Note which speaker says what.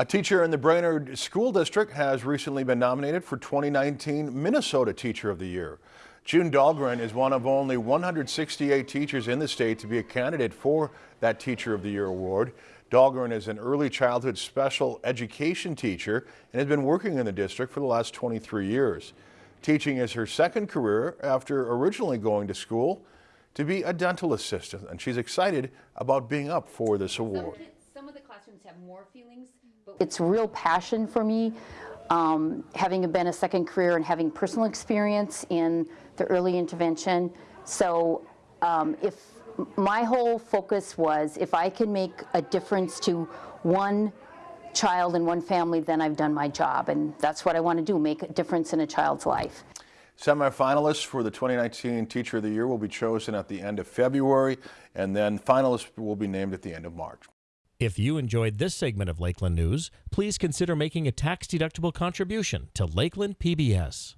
Speaker 1: A teacher in the Brainerd School District has recently been nominated for 2019 Minnesota Teacher of the Year. June Dahlgren is one of only 168 teachers in the state to be a candidate for that Teacher of the Year award. Dahlgren is an early childhood special education teacher and has been working in the district for the last 23 years. Teaching is her second career after originally going to school to be a dental assistant, and she's excited about being up for this award.
Speaker 2: Some of the classrooms have more feelings, but
Speaker 3: It's real passion for me, um, having been a second career and having personal experience in the early intervention. So um, if my whole focus was if I can make a difference to one child and one family, then I've done my job. And that's what I want to do, make a difference in a child's life.
Speaker 1: Semifinalists for the 2019 Teacher of the Year will be chosen at the end of February, and then finalists will be named at the end of March.
Speaker 4: If you enjoyed this segment of Lakeland News, please consider making a tax-deductible contribution to Lakeland PBS.